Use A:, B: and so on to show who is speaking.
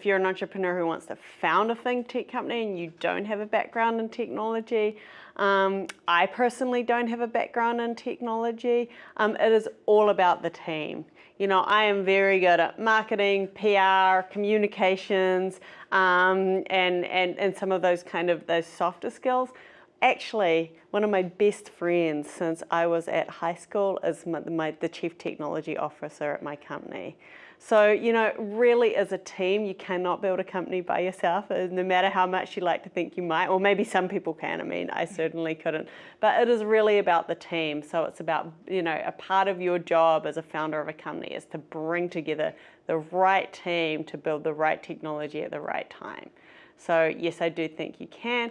A: If you're an entrepreneur who wants to found a fintech company and you don't have a background in technology, um, I personally don't have a background in technology. Um, it is all about the team. You know, I am very good at marketing, PR, communications, um, and, and, and some of those kind of those softer skills. Actually, one of my best friends since I was at high school is my, my, the chief technology officer at my company. So, you know, really as a team, you cannot build a company by yourself, uh, no matter how much you like to think you might, or maybe some people can, I mean, I certainly couldn't. But it is really about the team. So it's about, you know, a part of your job as a founder of a company is to bring together the right team to build the right technology at the right time. So yes, I do think you can.